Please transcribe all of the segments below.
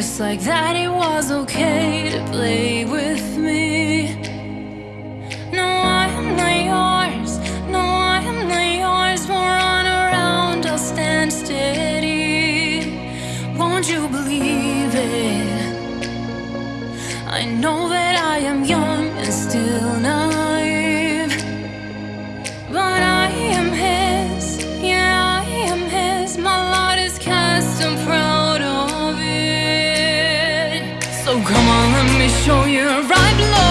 just like that it was okay to play with me. No, I'm not yours So come on, let me show you right below.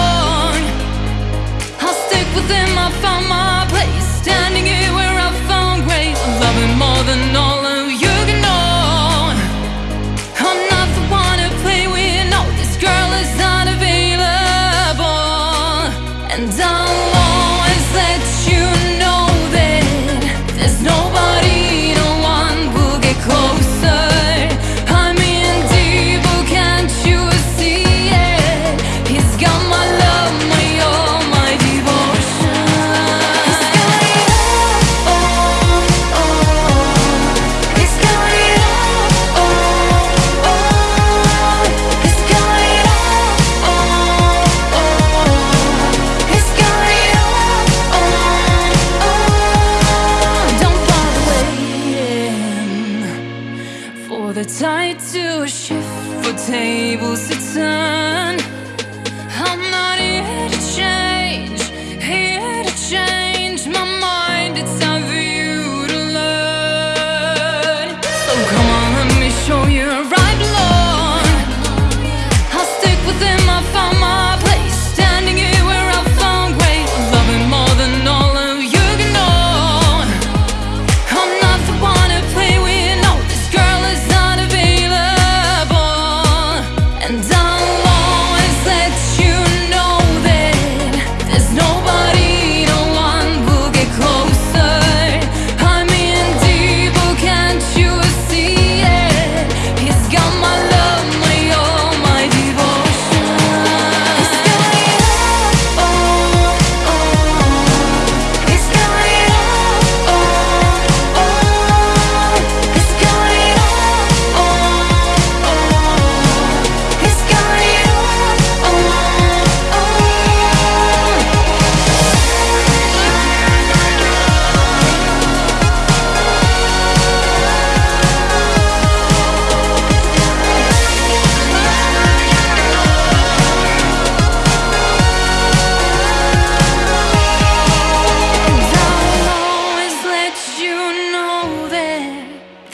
They're tied to a shift for tables to turn. I'm not here to change, here to change. done.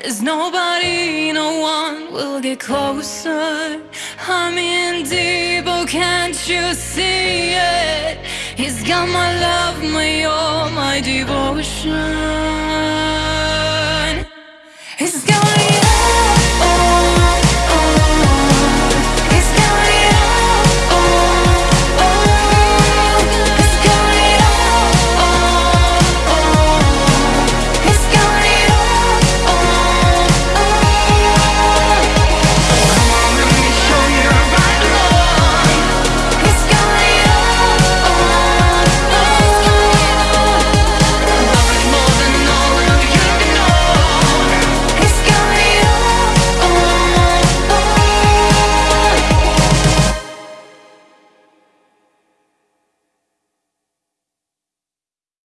There's nobody, no one will get closer I'm in deep, oh can't you see it? He's got my love, my all, my devotion He's got